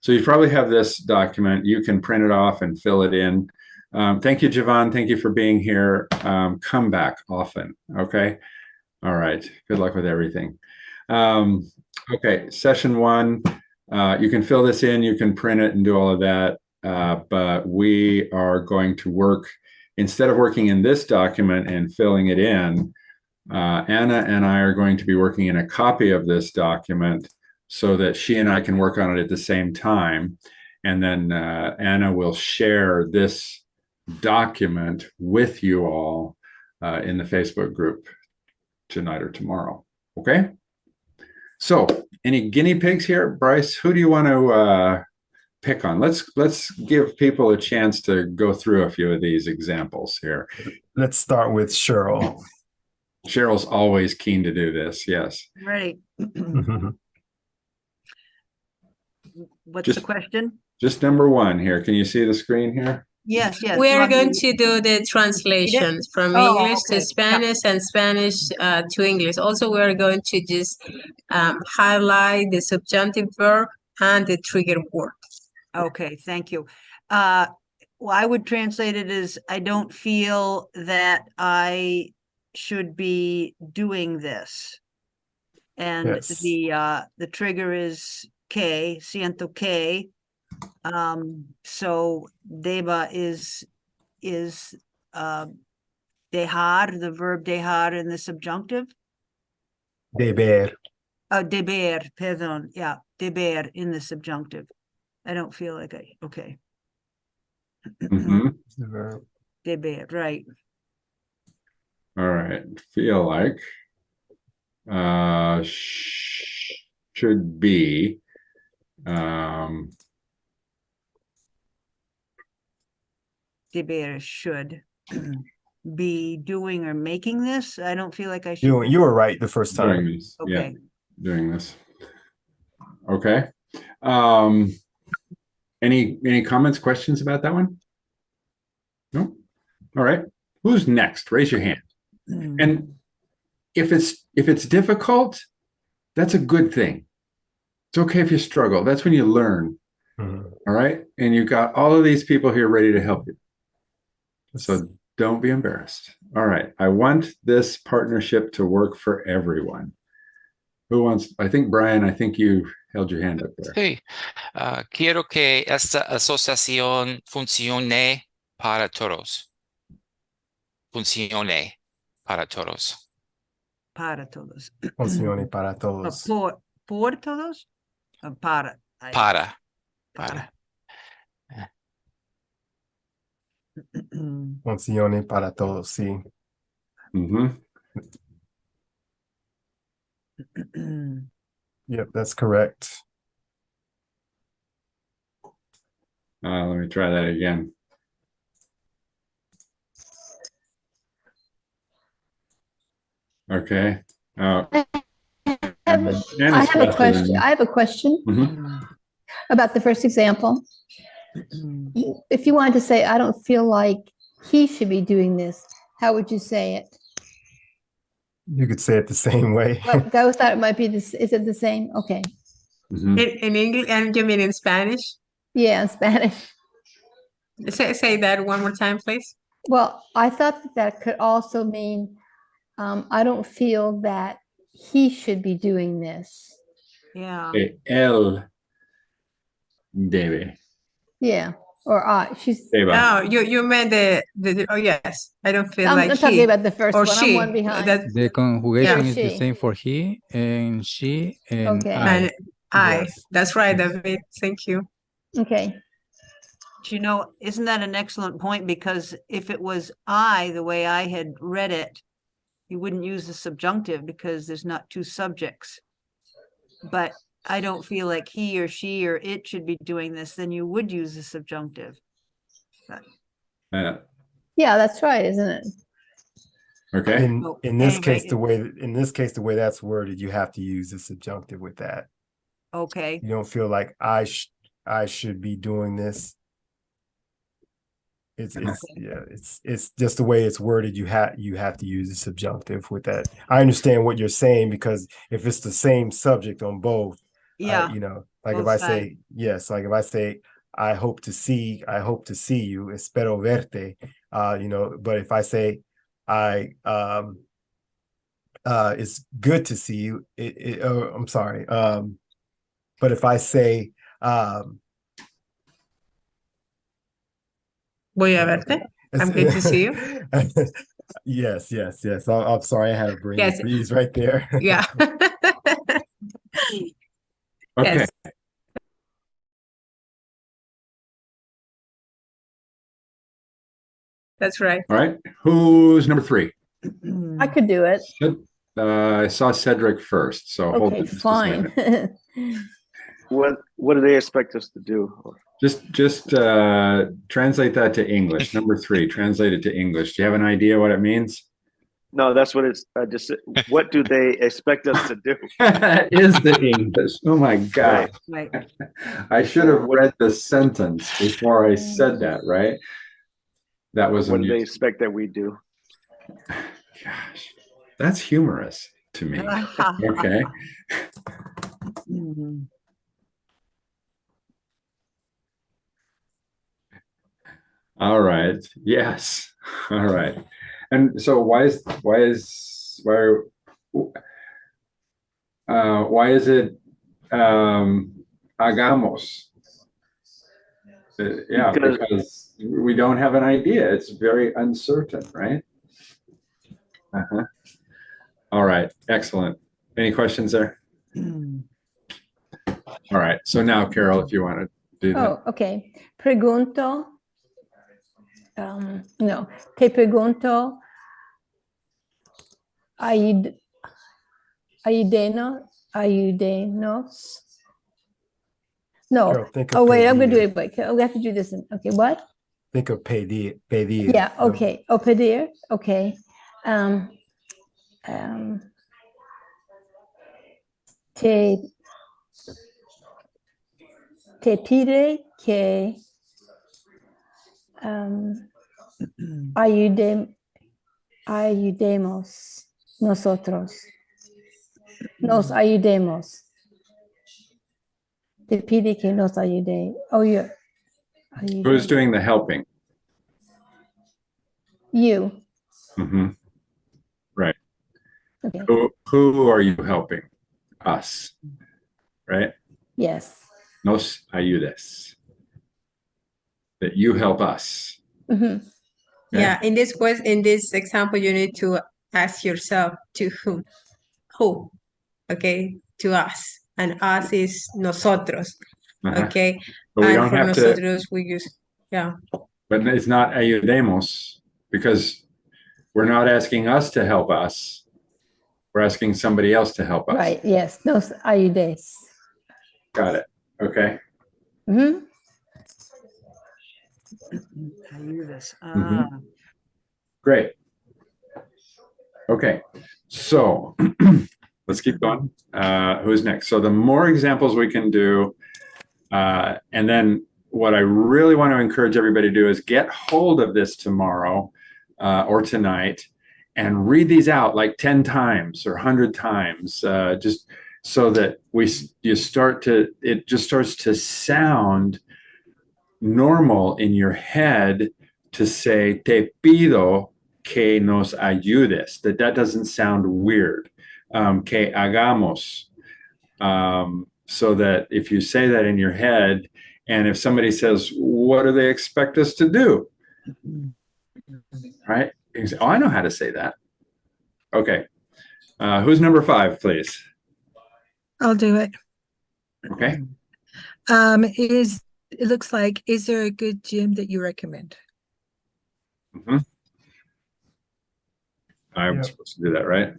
So you probably have this document. You can print it off and fill it in. Um, thank you, Javon. Thank you for being here. Um, come back often. Okay. All right. Good luck with everything. Um, okay. Session one. Uh, you can fill this in. You can print it and do all of that. Uh, but we are going to work instead of working in this document and filling it in. Uh, Anna and I are going to be working in a copy of this document so that she and I can work on it at the same time. And then uh, Anna will share this document with you all uh, in the Facebook group tonight or tomorrow. Okay. So any guinea pigs here? Bryce, who do you want to uh, pick on? Let's let's give people a chance to go through a few of these examples here. Let's start with Cheryl. Cheryl's always keen to do this. Yes. Right. What's the question? Just number one here. Can you see the screen here? Yes, yes. We are want going to do the translations from Oh, English okay. to Spanish and Spanish uh, to English. Also, we are going to just um, highlight the subjunctive verb and the trigger word. Okay, thank you. Uh, well, I would translate it as, I don't feel that I should be doing this. And Yes. the, uh, the trigger is K, siento K. Um, so deba is, is, uh, dejar, the verb dejar in the subjunctive. Deber. Oh, deber, perdón, yeah, deber in the subjunctive. I don't feel like I, okay. Mhm. the verb. Deber, right. All right. Feel like uh sh should be um Deber should be doing or making this. I don't feel like I should. you you were right the first doing time. this. Yeah, Okay, doing this. Okay. Um any any comments, questions about that one? No? All right. Who's next? Raise your hand. Mm, And if it's if it's difficult, that's a good thing. It's okay if you struggle. That's when you learn. Mhm. All right. And you've got all of these people here ready to help you. So don't be embarrassed. All right. I want this partnership to work for everyone. Who wants? I think Brian, I think you held your hand up there. Sí, Ah, quiero que esta asociación funcione para todos. Funcione para todos. para todos. Funcione para Uh, todos. Por, por todos? Para. I- Para, para. para. Funcione para todos, sí. Mhm. Yep, that's correct. Uh, let me try that again. Okay. Uh, I have I have a question. I have a question Mhm. about the first example. If you wanted to say, I don't feel like he should be doing this, how would you say it? You could say it the same way. Well, I thought it might be this, is it the same? Okay, Mhm. In, in English, and you mean in Spanish? yeah, in Spanish. Say, say that one more time, please. Well, I thought that that could also mean, um, I don't feel that he should be doing this. Yeah, eh, Él debe. Yeah, or I, she's, Deba. Oh, you, you meant the, the, the- oh, yes, I don't feel I'm like I'm talking he about the first or one, I'm she. one behind. That, The conjugation is the same for he and she and Okay. I. and I, Yes. that's right, David, thank you. Okay, Do you know, isn't that an excellent point? Because if it was I, the way I had read it, you wouldn't use the subjunctive because there's not two subjects. But I don't feel like he or she or it should be doing this, then you would use the subjunctive. Uh, yeah, that's right, isn't it? okay. In in this anyway, case, the way in this case, the way that's worded, you have to use the subjunctive with that. Okay, You don't feel like I sh I should be doing this. It's it's yeah, it's it's just the way it's worded. You have you have to use the subjunctive with that. I understand what you're saying because if it's the same subject on both, uh, yeah, you know, Like if Both I sides. say, yes, like if I say, I hope to see, I hope to see you, espero verte, uh, you know, but if I say, I, um, uh, it's good to see you, it, it, oh, I'm sorry, um, but if I say, um, Voy a verte. I'm good to see you. Yes, yes, yes. I'm, I'm sorry, I had a brain Yes. freeze right there. Yeah. Okay, Yes. That's right. all right. Who's number three? I could do it. Uh, I saw Cedric first, so hold Okay, it just a second. fine. What what do they expect us to do? Just, just uh, translate that to English. Number three, translate it to English. Do you have an idea what it means? No, that's what it's. I just what do they expect us to do? That is the English. Oh my God. Right. I should have read the sentence before I said that, right? That was, What do they expect that we do? gosh, that's humorous to me. Okay. Mhm. All right. Yes. All right. And so why is why is why uh why is it um hagamos? Uh, yeah, Because- because we don't have an idea. It's very uncertain, right? Uh-huh. All right, excellent. Any questions there? Mm. All right. So now, Carol, if you want to do that. Oh, okay. Pregunto. Um, no, te pregunto. Ayud, ayudeno, ayudenos. No. Of Oh, wait, I'm gonna do it. Wait, okay, we have to do this. in- Okay, what? Think of pedir, pedir. Yeah, okay. O pedir, okay. Um, um, te, te pide que um, ayude, ayudemos nosotros. Nos ayudemos. Te pide que nos ayude. Oh, you. Who's doing the helping? You. Mhm. Okay. Who, who are you helping? Us, right? Yes. Nos ayudes. That you help us. Mhm. Okay. Yeah, in this quest, in this example, you need to ask yourself to whom? Who? Okay, to us. And us is nosotros. Uh-huh. Okay. But we and don't for have to, nosotros, we use, yeah. but it's not ayudemos because we're not asking us to help us. We're asking somebody else to help us. Right. Yes. Nos ayudes. Got it. Okay. Mhm. Ayudas. Mhm. Ah, Great. Okay, so let's keep going. Uh, who's next? So the more examples we can do, uh, and then what I really want to encourage everybody to do is get hold of this tomorrow uh, or tonight and read these out like 10 times or 100 times, uh, just so that we you start to it just starts to sound normal in your head to say te pido que nos ayudes. That that doesn't sound weird. Um, que hagamos. Um, so that if you say that in your head and if somebody says what do they expect us to do? Right? Say, oh i know how to say that. Okay. Uh, who's number five please? I'll do it. okay. Um, is, it looks like, is there a good gym that you recommend? Mhm. i'm Yeah. supposed to do that right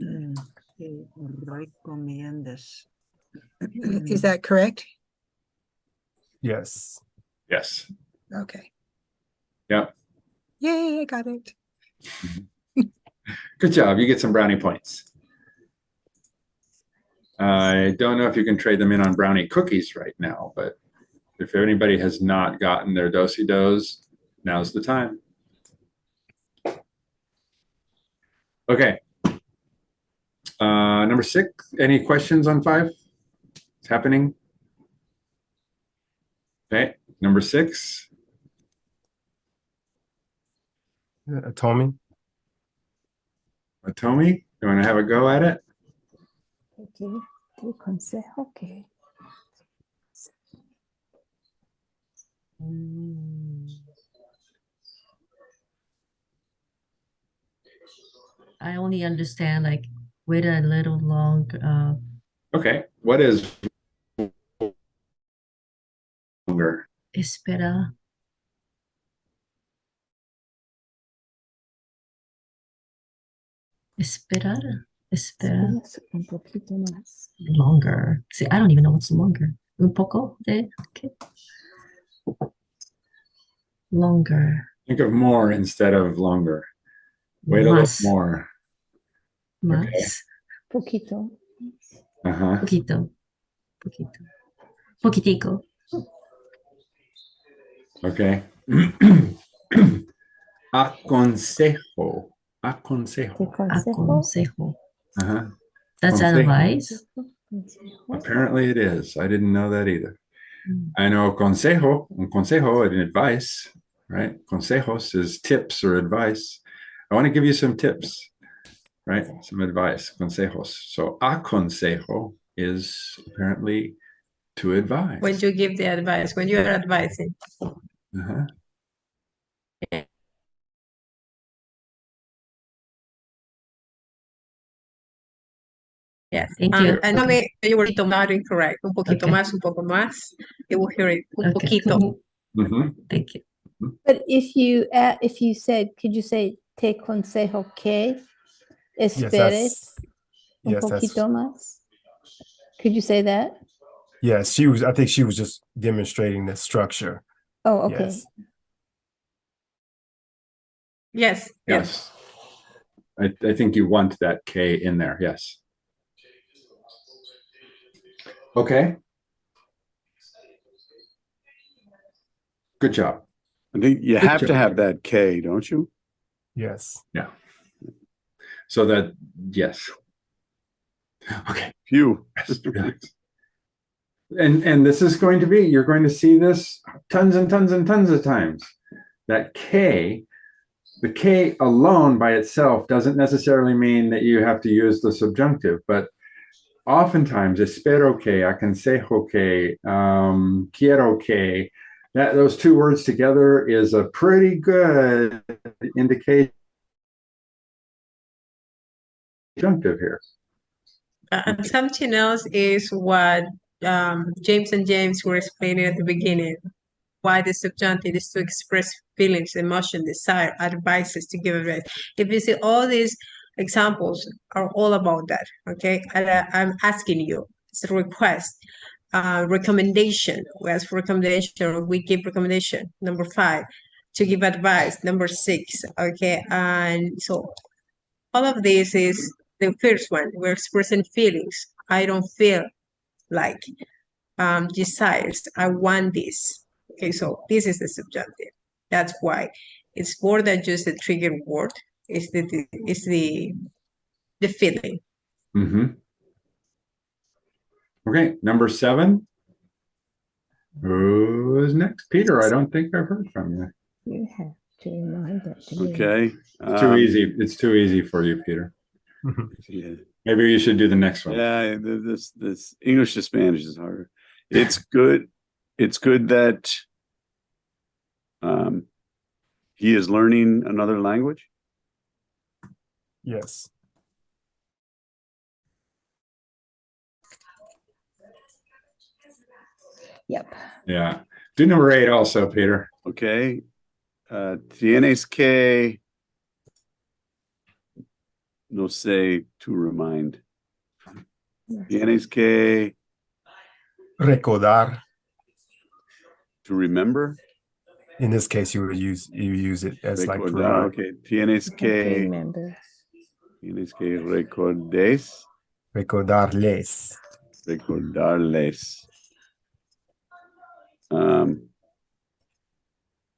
mm, recomiendas. Is that correct? Yes. yes Okay. Yeah. Yay, I got it. Good job. You get some brownie points. I don't know if you can trade them in on brownie cookies right now, but if anybody has not gotten their Do-si-dos, now's the time. Okay. Uh, number six, any questions on five? It's happening. Okay, number six. Uh, Tommy, Tommy, you want to have a go at it? Okay, tu consejo que. I only understand like wait a little long, uh, Okay, what is longer? espera. Esperar, esperar Esperas Un poquito más. longer. See, I don't even know what's longer. Un poco de, okay. Longer, Think of more instead of longer. Wait a little more. más, Poquito. Uh-huh. poquito, poquito, poquitico. Okay. Aconsejo. Aconsejo. Te consejo. Aconsejo. Uh-huh. That's Consejo. advice. consejo. Apparently it is. I didn't know that either. Mm. I know consejo, un consejo and advice, right? Consejos is tips or advice. I want to give you some tips, right? Some advice, consejos. So aconsejo is apparently to advise. When you give the advice, when you are advising. Uh-huh. Yes. Thank Um, you. and no me, you were not incorrect. Un poquito Okay. más, un poco más. You will hear it. Un Okay. poquito. Mhm. Thank you. But if you, a- if you said, could you say te consejo que esperes that's, un yes, poquito más? Could you say that? yes, she was, I think she was just demonstrating the structure. Oh, okay. Yes. Yes, yes. Yes. I, I think you want that K in there. Yes. Okay. Good job. I think you Good have to have that K, don't you? Yes. Yeah. So that, yes. Okay. Phew. And, and this is going to be, you're going to see this tons and tons and tons of times. That K, the K alone by itself doesn't necessarily mean that you have to use the subjunctive, but oftentimes espero que, aconsejo que, um, quiero que, that those two words together is a pretty good indication subjunctive here. Uh, And something else is what um, James and James were explaining at the beginning. Why the subjunctive is to express feelings, emotion, desire, advices to give advice. If you see all these examples are all about that, okay? And I, I'm asking you, it's a request, uh, recommendation. We ask for recommendation, or we give recommendation. Number five, to give advice. Number six, okay? And so all of this is the first one. We're expressing feelings. I don't feel like um, desires. I want this. Okay, so this is the subjunctive. That's why it's more than just a trigger word. It's the, the it's the the feeling. Mm-hmm. Okay, number seven. Who's next? Peter, I don't think I've heard from you. You have to remind that to me. Okay. Too um, easy. It's too easy for you, Peter. Yeah, Maybe you should do the next one. yeah, this, this English to Spanish is harder. It's good, it's good that um, he is learning another language. Yes. Yep. Yeah. Do number eight also, Peter. Okay. Uh, tienes que, no sé, to remind. Tienes que, Recordar. to remember. In this case, you would use, you use it as like. to Recordar, okay. Tienes que, Remember. Tienes que recordes, Recordarles. recordarles. Um,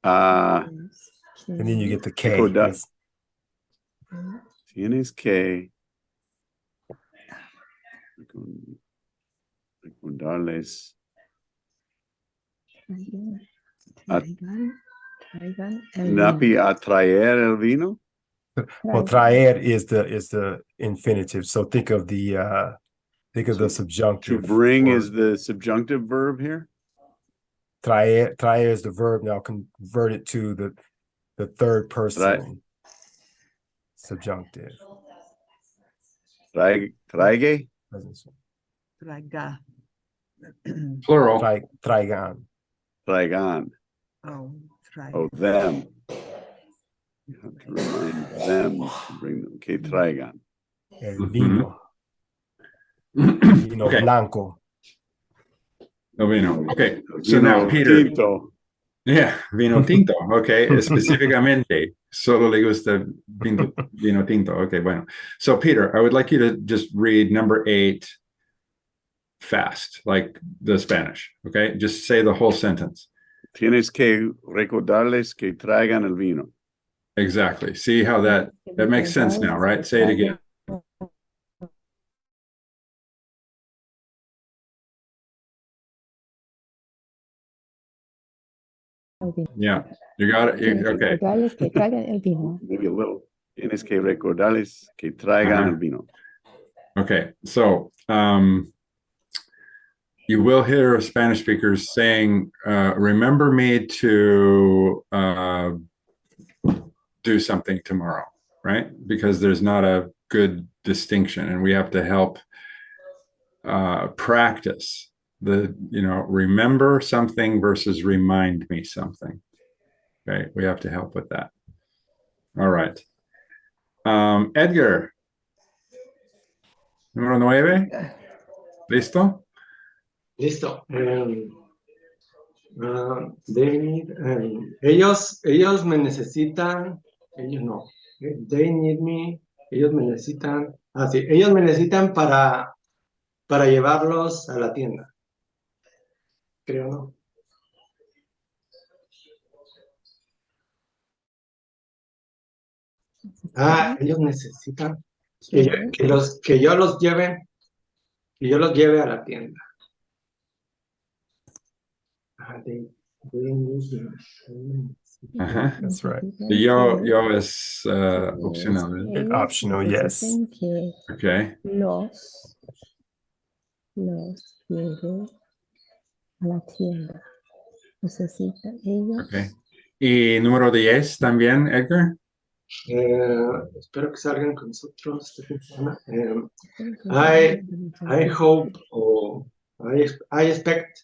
ah, And then you get the K. Recordar. Yes. tienes que recor- recordarles. Traigan, traigan, traigan el Napi atraer el vino. Well, Traigan. traer is the is the infinitive. So think of the uh think of the subjunctive. To bring for- is the subjunctive verb here. traer traer is the verb. Now convert it to the the third person subjunctive. Trae, traigue. Present. Traga. Plural. Trai, traigan. Traigan. Oh, try. Oh, them. You have to remind them to bring them. Okay, traigan. El Mhm. vino. Vino Okay. blanco. El vino. Okay. So Vino now Peter. tinto. Yeah, vino tinto. Okay. Específicamente. Solo le gusta vino, vino tinto. Okay. Bueno. So Peter, I would like you to just read number eight fast, like the Spanish. Okay. Just say the whole sentence. Tienes que recordarles que traigan el vino. Exactly. See how that that makes sense now, right? Say it again. Yeah. You got it. You- okay. recordarles que traigan el vino. Maybe a little. Tienes que recordarles que traigan Uh-huh. el vino. Okay, so um, you will hear Spanish speakers saying, uh, "Remember me to uh, do something tomorrow," right? Because there's not a good distinction, and we have to help uh, practice the, you know, remember something versus remind me something. Okay, we have to help with that. All right, um, Edgar. Número nueve. ¿Listo? Listo. Ah, they need, em, ellos, ellos me necesitan, ellos no. Eh, They need me, ellos me necesitan, ah, sí, ellos me necesitan para, para llevarlos a la tienda. Creo, ¿no? Ah, ellos necesitan que yo, que los, que yo los lleve, que yo los lleve a la tienda. Ah, they- they need me. Ajá. That's right. Y Yo, yo es uh, opcional. ¿eh? Optional, yes. Necesitan que Okay. los los lleve a la tienda. Necesitan ellos. Okay. Y número 10 también, Edgar. Eh, espero que salgan con nosotros. este fin de semana. Eh, I hope or I, I expect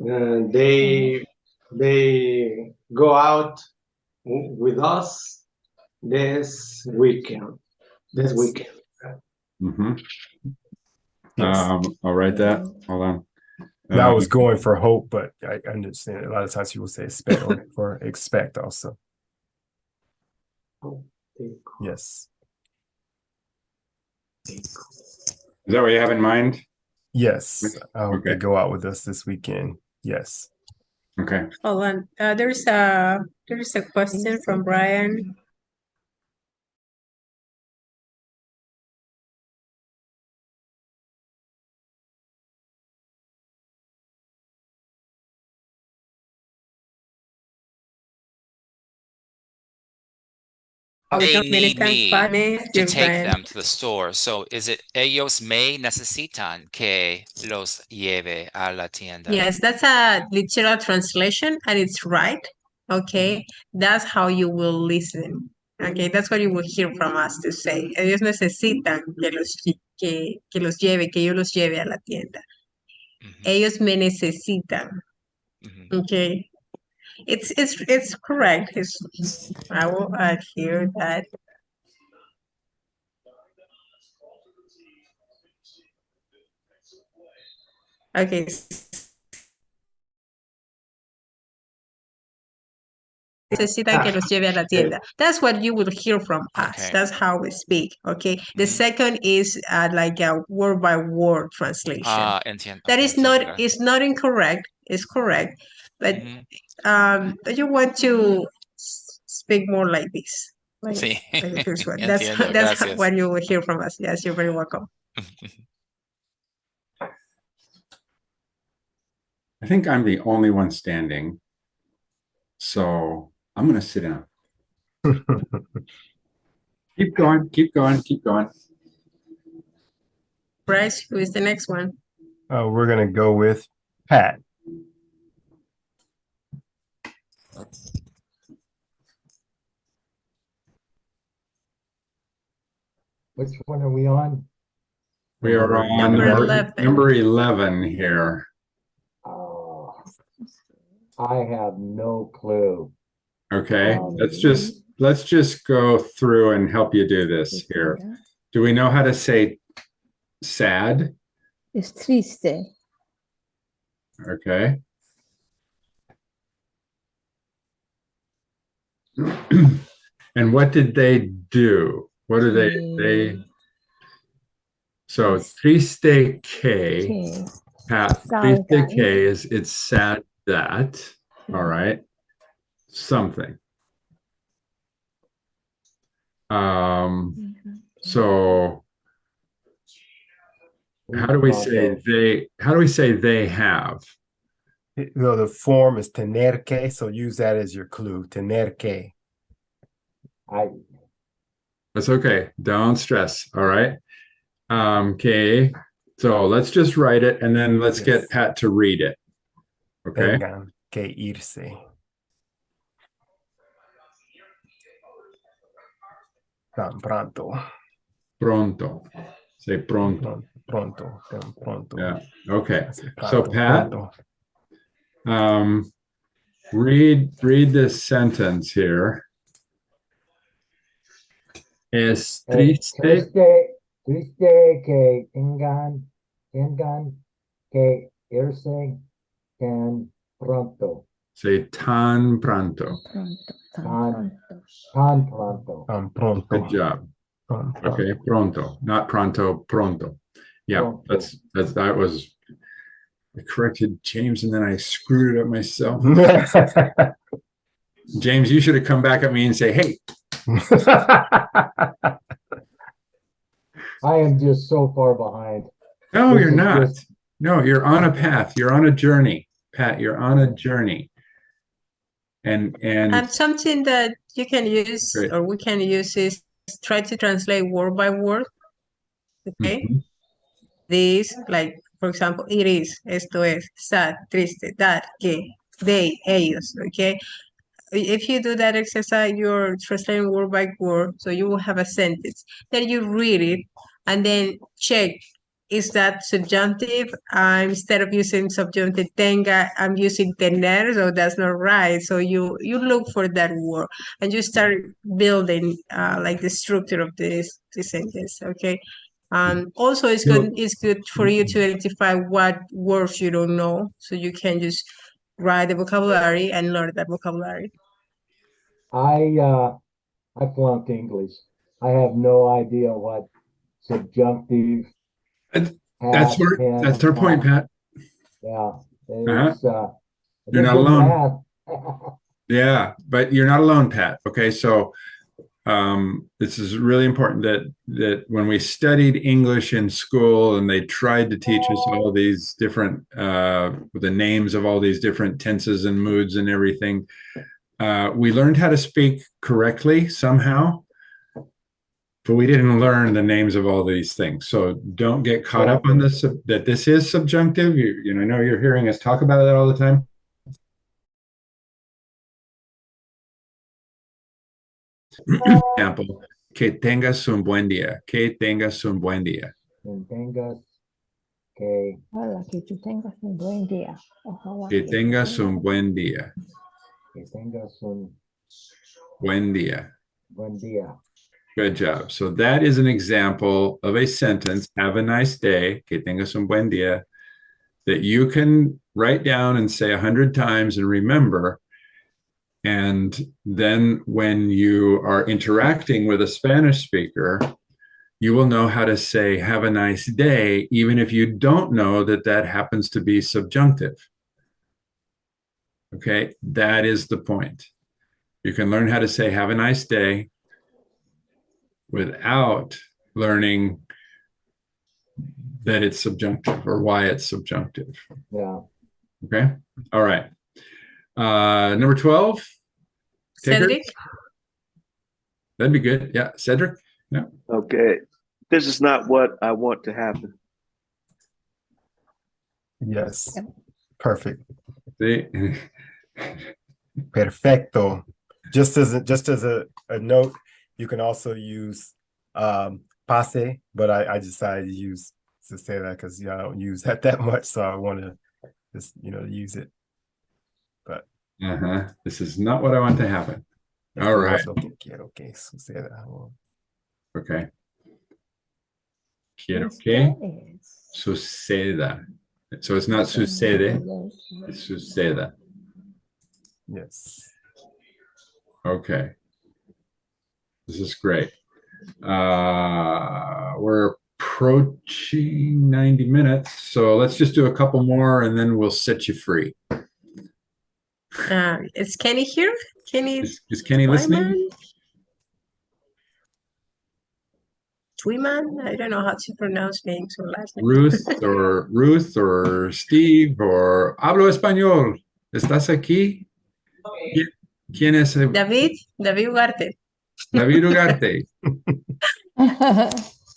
uh, they they go out with us this weekend. This weekend. Mhm. Yes. Um, I'll write that. Hold on. And I Um, was going for hope, but I understand a lot of times people say expect or, or expect also. Hope they go. Yes. Is that what you have in mind? Yes. I hope they Okay. go out with us this weekend. Yes. Okay. Hold on. Uh, there's a there's a question from Brian. They need me to take them to the store. So is it ellos me necesitan que los lleve a la tienda? Yes, that's a literal translation and it's right. Okay, that's how you will listen. Okay, that's what you will hear from us to say. Ellos necesitan que los, que, que los lleve, que yo los lleve a la tienda. Mhm, Ellos me necesitan. mhm. Okay, it's it's it's correct. It's, I will add here that. Okay. Necesita que los lleve a la tienda. That's what you will hear from us. Okay. That's how we speak. Okay. The Mhm. second is uh, like a word by word translation. Ah, entiendo. That is not is not incorrect. It's correct, but Ujú, um, you want to speak more like this. Like, Sí, like this one. That's entiendo, that's gracias. what you will hear from us. Yes, you're very welcome. I think I'm the only one standing. So I'm gonna sit down. Keep going, keep going, keep going. Bryce, who is the next one? Uh, we're gonna go with Pat. Which one are we on? We are on Number number 11. number 11 here. Oh, I have no clue. Okay, Um, let's just, let's just go through and help you do this here. Do we know how to say sad? It's triste. Okay. And what did they do? What do they, they? So triste que. Pat, triste que is, it's sad that, all right? Something. Um, so how do we say they, how do we say they have? You know, the form is tener que, so use that as your clue, tener que. I, That's okay. Don't stress. All right. Um, okay. So let's just write it and then let's Yes. get Pat to read it. Okay. Tengan que irse. Tan pronto. Pronto. Say pronto. Pronto. Tan pronto. Yeah. Okay. So Pat, pronto. Um, read, read this sentence here. Es eh, triste. triste, triste que tengan, tengan que irse tan pronto, Say tan pronto. Pronto. tan Tan- pronto. tan pronto. Tan pronto. Good job. Pronto. Okay. Pronto, not pronto, pronto. Yeah, Pronto. that's, that's, that was, I corrected James and then I screwed it up myself. James, you should have come back at me and say, hey, I am just so far behind. no, This you're not. just- No, you're on a path. You're on a journey. Pat, you're on a journey. And, And and, something that you can use Great. or we can use is try to translate word by word. Okay. Mhm. This, like, for example, it is, esto es, sad, triste, that, que, they, ellos, okay? If you do that exercise, you're translating word by word, so you will have a sentence. Then you read it and then check, is that subjunctive? Uh, instead of using subjunctive tenga, I'm using tener, so that's not right. So you, you look for that word and you start building, uh, like the structure of this, this sentence, okay? Um, also, it's good, it's good for you to identify what words you don't know, so you can just write the vocabulary and learn that vocabulary. I, uh, I flunked English. I have no idea what subjunctive. That's- that's have, where, can, that's our point. Pat. Yeah, it's, uh. I You're not alone. Yeah, but you're not alone, Pat. Okay, so um, this is really important that that when we studied English in school and they tried to teach us all these different uh, the names of all these different tenses and moods and everything, uh, we learned how to speak correctly somehow, but we didn't learn the names of all these things. So don't get caught up on this that this is subjunctive. You you know, I know you're hearing us talk about that all the time. example, que tengas un buen día, que tengas un buen día. And tengas que, Ojalá que tú tengas un buen día. Ojalá Que tú tengas un buen día, que tengas un buen día. buen día. Good job. So that is an example of a sentence, have a nice day, que tengas un buen día, that you can write down and say a hundred times and remember. And then when you are interacting with a Spanish speaker, you will know how to say, have a nice day, even if you don't know that that happens to be subjunctive. Okay, that is the point. You can learn how to say, have a nice day without learning that it's subjunctive or why it's subjunctive. Yeah. Okay, all right. Uh, number 12. Tigger? Cedric, That'd be good. Yeah, Cedric. Yeah. Okay, this is not what I want to happen. Yes. Perfect. See? Perfecto. Just as a, just as a, a note, you can also use um pase, but I, I decided to use to say that because yeah, I don't use that that much, so I want to just you know use it. But Uh-huh. This is not what I want to happen. All right. Okay, quiero que suceda. Okay. Quiero que suceda. So it's not sucede, it's suceda. Yes. Okay. This is great. Uh, we're approaching 90 minutes, so let's just do a couple more and then we'll set you free. Uh, is Kenny here? Kenny Is, is Kenny listening? Twyman? I don't know how to pronounce names or last names. Ruth or Ruth or Steve or hablo español. ¿Estás aquí? ¿Qui- ¿Quién es el- David, David Ugarte. David Ugarte?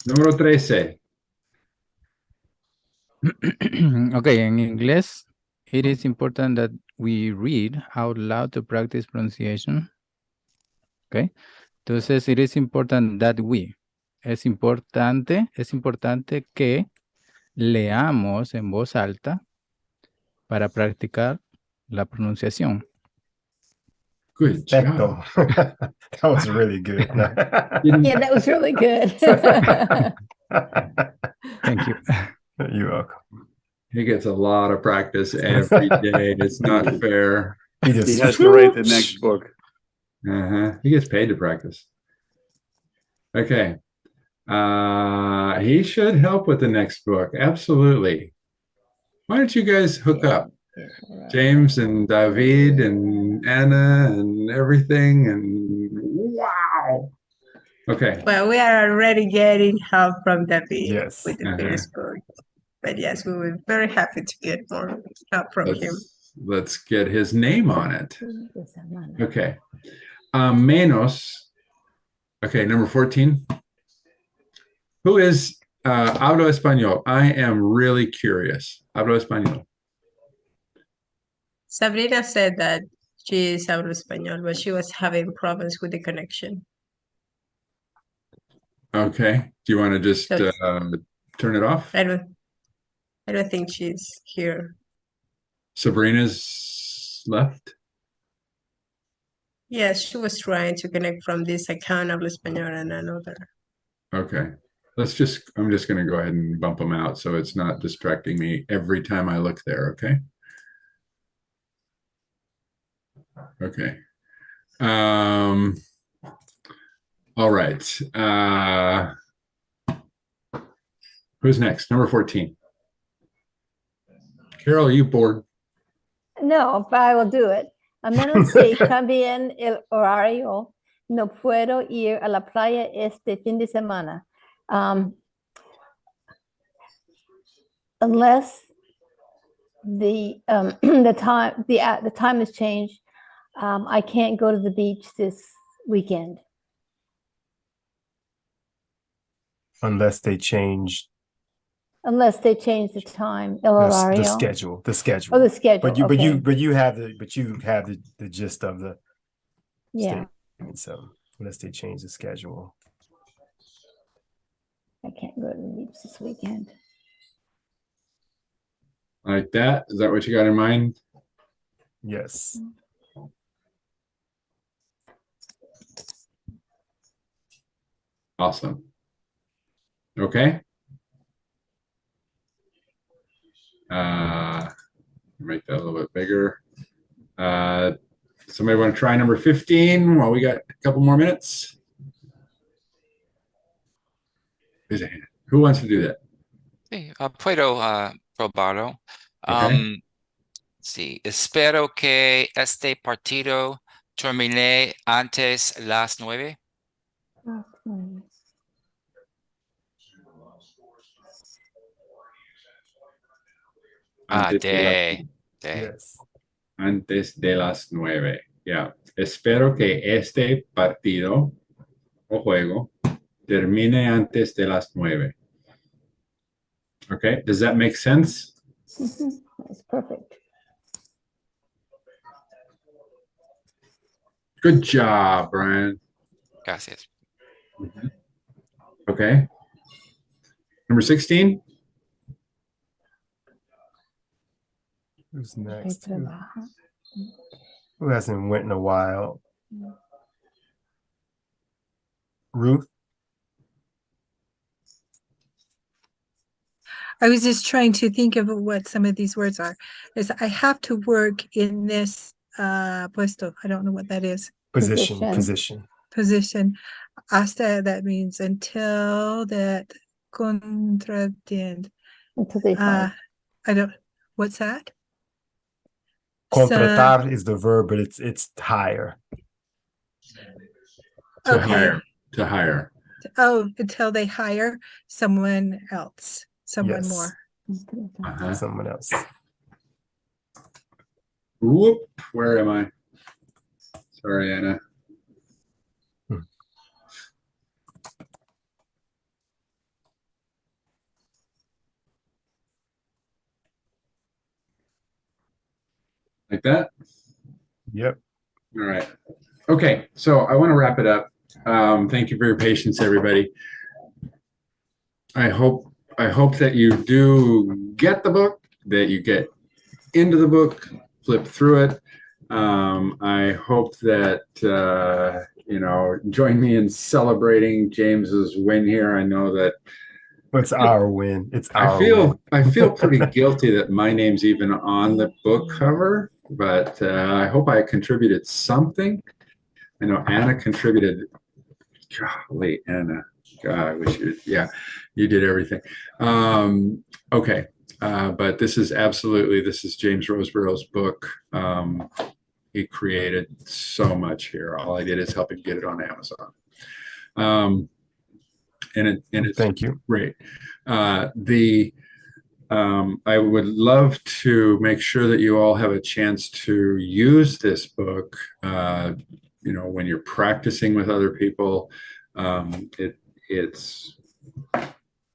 Número 13. okay, in English, it is important that we read out loud to practice pronunciation. Okay, entonces it is important that we. Es importante, es importante que leamos en voz alta para practicar la pronunciación. Good Perfecto. that was really good. Yeah, that was really good. Thank you. You're welcome. He gets a lot of practice every day. It's not fair. He He has to write the next book. Uh-huh. He gets paid to practice. Okay. Uh, he should help with the next book. Absolutely. Why don't you guys hook up? James and David and Anna and everything and wow. Okay. Well, we are already getting help from David Yes. with the Uh-huh. first book. But yes, we were very happy to get more help from him. Let's, let's get his name on it. Okay. Um, menos. Okay, number 14. Who is uh, hablo español? I am really curious. Hablo español. Sabrina said that she is habla español, but she was having problems with the connection. Okay. Do you want to just So- uh, turn it off? I don't, I don't think she's here. Sabrina's left. Yes, she was trying to connect from this account habla español and another. Okay. Let's just, I'm just going to go ahead and bump them out so it's not distracting me every time I look there. Okay. Okay. Um, all right. Uh, who's next? Number 14. Carol, are you bored? No, but I will do it. A menos si cambien el horario, no puedo ir a la playa este fin de semana. Um, unless the um, the time the uh, the time has changed, um, I can't go to the beach this weekend. Unless they change Unless they change the time, el the, the schedule, the schedule. Oh, the schedule. But you, but you, but you have the, but you have the, the gist of the Yeah, statement. So unless they change the schedule. I can't go to the beach this weekend. Like that? Is that what you got in mind? Yes. Awesome. Okay. Uh, make that a little bit bigger. Uh, somebody want to try number 15 while we got a couple more minutes? Raise a hand. Who wants to do that? Hey, ah, puedo ah, probarlo. Okay. Um, sí, espero que este partido termine antes las nueve. Ah, Antes de la- de Okay. Yes. antes de las nueve. Yeah. Espero que este partido o juego termine antes de las nueve. Okay, does that make sense? That's perfect. Good job, Brian. Gracias. Okay. Number 16. Who's next? Who, who hasn't went in a while? Ruth? I was just trying to think of what some of these words are. Is I have to work in this uh puesto. I don't know what that is. Position, Position. position. Position. Hasta that means until that contratiend. Until they Uh find. I don't what's that? So- Contratar is the verb, but it's it's higher. To Okay. hire. To hire. Oh, until they hire someone else, someone Yes. more. Uh-huh. Someone else. Whoop. Where am I? Sorry, Anna. Like that? Yep. All right. Okay, so I want to wrap it up. Um, thank you for your patience, everybody. I hope I hope that you do get the book, that you get into the book, flip through it. Um, I hope that uh, you know join me in celebrating James's win here. I know that It's our win. It's our I feel win. I feel pretty guilty that my name's even on the book cover, but uh, I hope I contributed something. I know Anna contributed. Golly, Anna. God, I wish you. Yeah, you did everything. Um, okay, uh, but this is absolutely this is James Roseborough's book. Um, he created so much here. All I did is help him get it on Amazon. Um, and it and it's Thank you. Great. Uh, the, um, I would love to make sure that you all have a chance to use this book, uh, you know, when you're practicing with other people. Um, it, it's,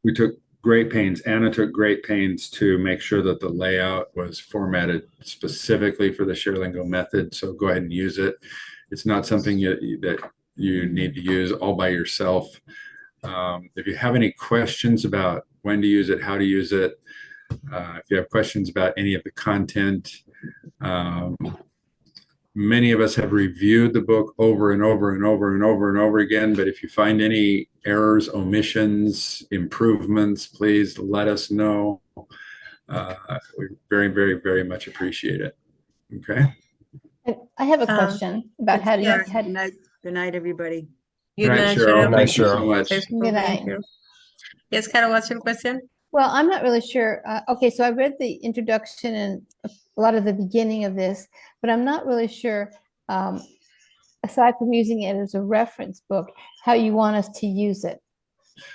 we took great pains, Anna took great pains to make sure that the layout was formatted specifically for the ShareLingo method. So go ahead and use it. It's not something you, that you need to use all by yourself. Um, if you have any questions about when to use it, how to use it, if you have questions about any of the content, um, many of us have reviewed the book over and over and over and over and over again. But if you find any errors, omissions, improvements, please let us know. Uh, we very, very, very much appreciate it. Okay. I- I have a Um, question about how to, Yeah, how good night, good night, everybody. Good Good night, Cheryl. Cheryl. Good night, Thank you so much. Good night. Yes, Carol, what's your question? Well, I'm not really sure. Uh, okay, so I read the introduction and a lot of the beginning of this, but I'm not really sure, um, aside from using it as a reference book, how you want us to use it.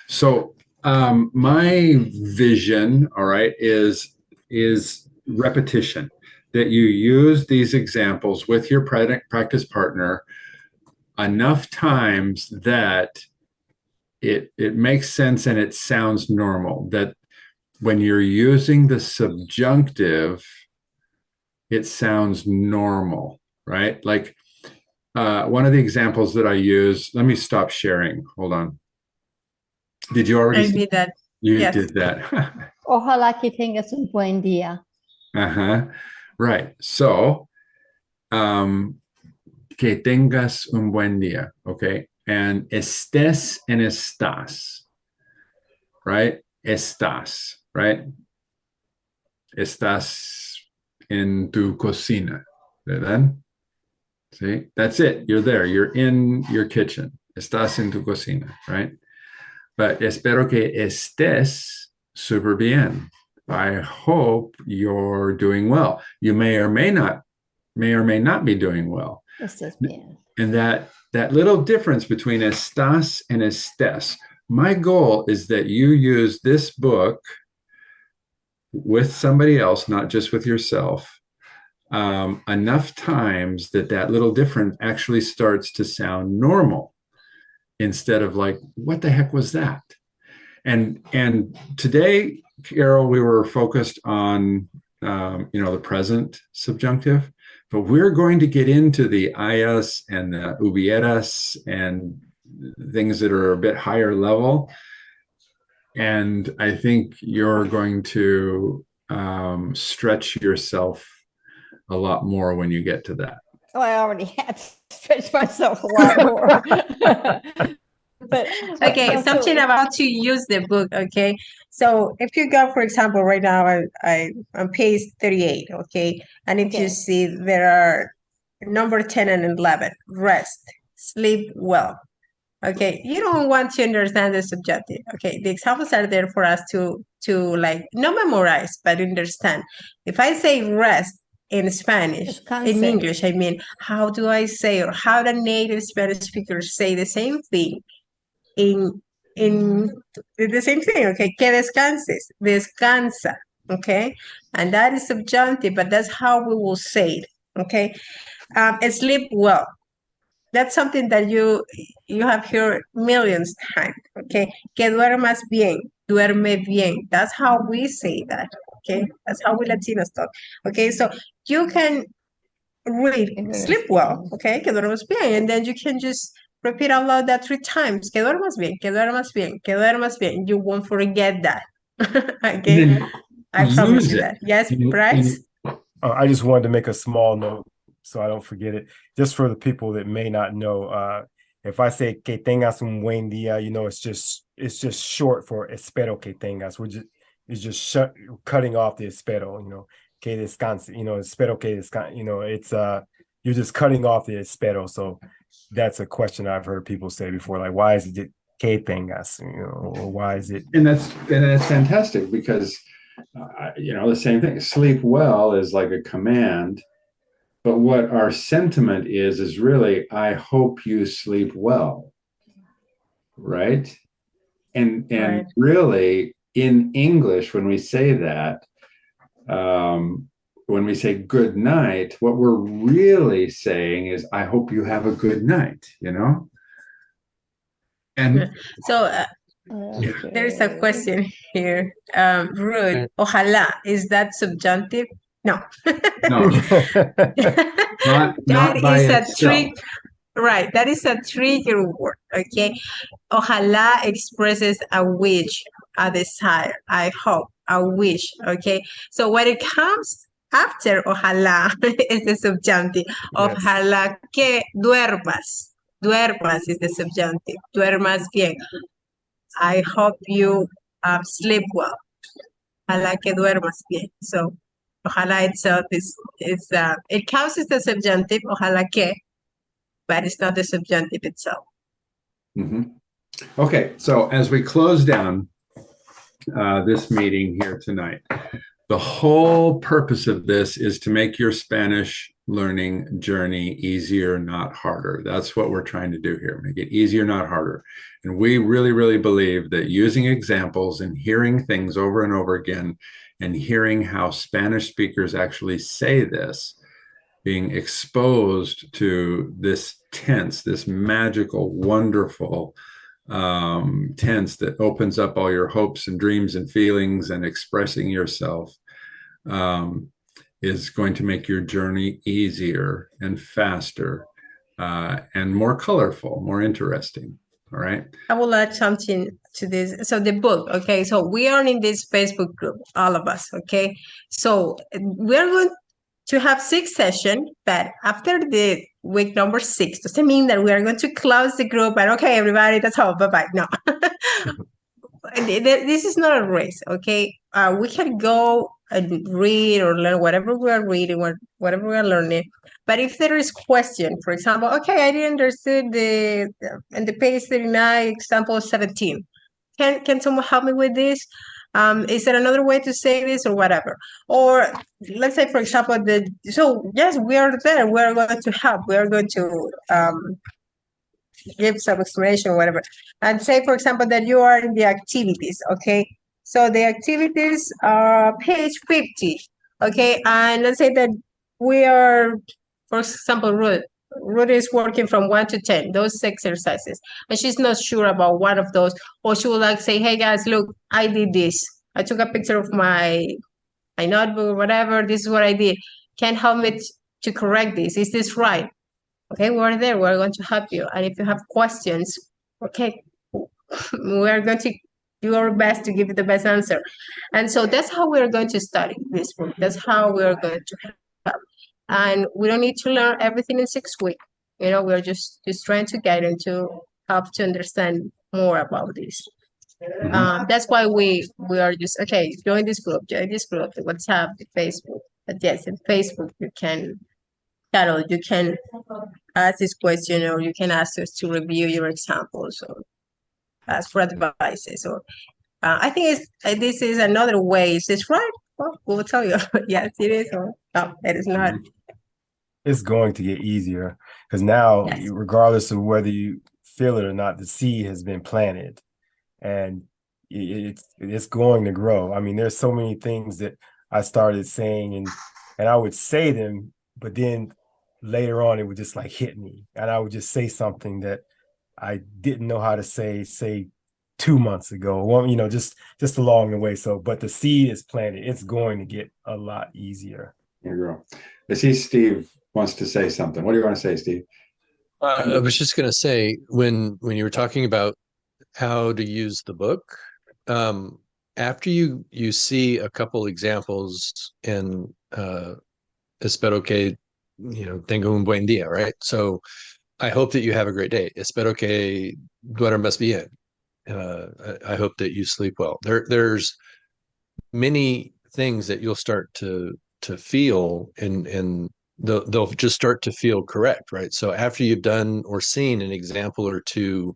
So um, my vision, all right, is is repetition. That you use these examples with your practice partner enough times that it it makes sense and it sounds normal. That when you're using the subjunctive, it sounds normal, right? Like uh, one of the examples that I use. Let me stop sharing. Hold on. Did you already? I see- did that. you Yes. did that. Ojalá que tengas un buen día. uh-huh. Right. So, um, que tengas un buen día. Okay. And estés en estás. Right? Estás. Right? Estás en tu cocina. ¿Verdad? See? That's it. You're there. You're in your kitchen. Estás en tu cocina. Right? But espero que estés super bien. I hope you're doing well. You may or may not, may or may not be doing well. Estés bien. And that that little difference between estás and estés. My goal is that you use this book with somebody else, not just with yourself, um, enough times that that little different actually starts to sound normal instead of like, what the heck was that? And and today, Carol, we were focused on um, you know the present subjunctive, but we're going to get into the hayas and the hubieras and things that are a bit higher level. And I think you're going to um, stretch yourself a lot more when you get to that. Oh, I already had to stretch myself a lot more. But. but Okay, also- something about to use the book, okay? So if you go, for example, right now, I, I, on page thirty-eight, okay? And if Okay. you see there are number ten and eleven, rest, sleep well. Okay, you don't want to understand the subjective, okay? The examples are there for us to, to like, not memorize, but understand. If I say rest in Spanish, in English, I mean, how do I say, or how the native Spanish speakers say the same thing in in the same thing, okay? Que descanses, descansa, okay? And that is subjunctive, but that's how we will say it, okay? Um, sleep well. That's something that you you have heard millions times, okay? Que duermas bien, duerme bien. That's how we say that, okay? That's how we Latinos talk, okay? So you can read English. sleep well, okay? Que duermas bien, and then you can just repeat out loud that three times. Que duermas bien, que duermas bien, que duermas bien. You won't forget that, okay? I promise you that. Yes, in- Bryce? in- Uh, I just wanted to make a small note so I don't forget it. Just for the people that may not know, uh, if I say que tengas un buen día, you know, it's just it's just short for espero que tengas. We're just it's just shut, cutting off the espero, you know, que descanse, you know, espero que descanse, you know, it's uh you're just cutting off the espero. So that's a question I've heard people say before, like why is it que tengas, you know, or why is it and that's and that's fantastic because uh, you know the same thing sleep well is like a command but what our sentiment is is really i hope you sleep well right and and Right. really in english when we say that um when we say good night what we're really saying is i hope you have a good night you know and So uh, there is a question here. Um, Ruth. Ojalá. Is that subjunctive? No. no not That not is a trick. Right, that is a trigger word, okay? Ojalá expresses a wish, a desire, I hope, a wish, okay? So when it comes after ojalá is the subjunctive. Ojalá que duermas. Duermas is the subjunctive. Duermas bien. I hope you um, sleep well. Ojalá que duermas bien. So ojalá itself is, is uh, it counts as the subjunctive, ojalá que, but it's not the subjunctive itself. Mhm. Okay, so as we close down uh, this meeting here tonight, the whole purpose of this is to make your Spanish learning journey easier, not harder. That's what we're trying to do here, make it easier, not harder. And we really, really believe that using examples and hearing things over and over again and hearing how Spanish speakers actually say this being exposed to this tense, this magical, wonderful um, tense that opens up all your hopes and dreams and feelings and expressing yourself um, is going to make your journey easier and faster uh, and more colorful, more interesting. All right. I will add something to this. So the book, okay. So we are in this Facebook group, all of us, okay. So we're going to have six sessions, but after the week number six, doesn't mean that we are going to close the group and okay, everybody, that's all. Bye bye. No. Th- th- this is not a race, okay? Uh, we can go and read or learn whatever we are reading, what- whatever we are learning. But if there is question, for example, okay, I didn't understand the in the page 39, example 17. Can can someone help me with this? Um, is there another way to say this or whatever? Or let's say, for example, the so yes, we are there. We are going to help. We are going to um give some explanation or whatever. And say, for example, that you are in the activities, okay? So the activities are page 50, okay? And let's say that we are, for example, Ruth, Ruth is working from one to 10, those exercises, and she's not sure about one of those, or she will like say, hey guys, look, I did this. I took a picture of my, my notebook, whatever, this is what I did. Can help me to correct this. Is this right? Okay, we're there. We're going to help you. And if you have questions, okay, we're going to do our best to give you the best answer. And so that's how we're going to study this book. That's how we're going to. And we don't need to learn everything in six weeks. You know, we're just just trying to get into help to understand more about this. Um, that's why we we are just okay. Join this group. Join this group. The WhatsApp, the Facebook. But yes, in Facebook you can, Carol, you can ask this question, or you can ask us to review your examples, or ask for advices. Or uh, I think it's this is another way. Is this right? Well, we'll tell you. yes, it is. Or no, it is not. It's going to get easier because now, Yes. regardless of whether you feel it or not, the seed has been planted, and it's it's going to grow. I mean, there's so many things that I started saying, and and I would say them, but then later on it would just like hit me, and I would just say something that I didn't know how to say, say two months ago, one, you know, just just along the way. So, but the seed is planted. It's going to get a lot easier. There you go. I see Steve wants to say something. What do you want to say, Steve? Uh, I was just gonna say, when, when you were talking about how to use the book, um, after you, you see a couple examples in, uh, espero que, you know, tenga un buen día, right? So I hope that you have a great day. Espero que duermas bien. Uh, I, I hope that you sleep well. There, there's many things that you'll start to, to feel and, and they'll, they'll just start to feel correct, right? So after you've done or seen an example or two,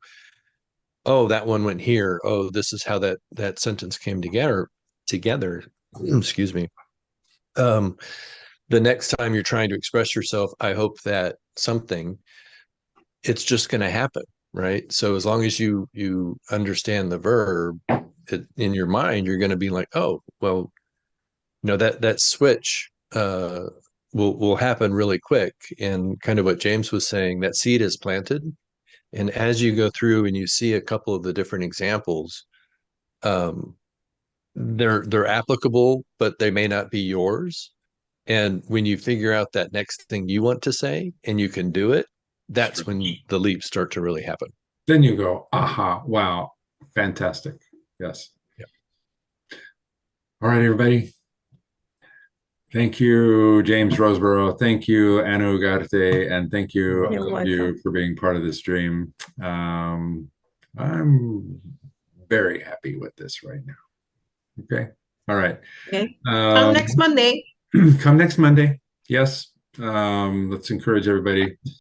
oh, that one went here. Oh, this is how that that sentence came together. Together, excuse me. Um, the next time you're trying to express yourself, I hope that something, it's just going to happen, right? So as long as you you understand the verb it, in your mind, you're going to be like, oh, well, you know that that switch uh will will happen really quick. And kind of what James was saying that seed is planted. And as you go through and you see a couple of the different examples um they're they're applicable but they may not be yours. And when you figure out that next thing you want to say and you can do it that's when the leaps start to really happen Then you go, aha, wow, fantastic. Yes. Yep. All right, everybody. Thank you, James Roseborough. Thank you, Anna Ugarte, and thank you, You're all of you, for being part of this dream. Um, I'm very happy with this right now. Okay. All right. Okay. Um, Come next Monday. come next Monday. Yes. Um, let's encourage everybody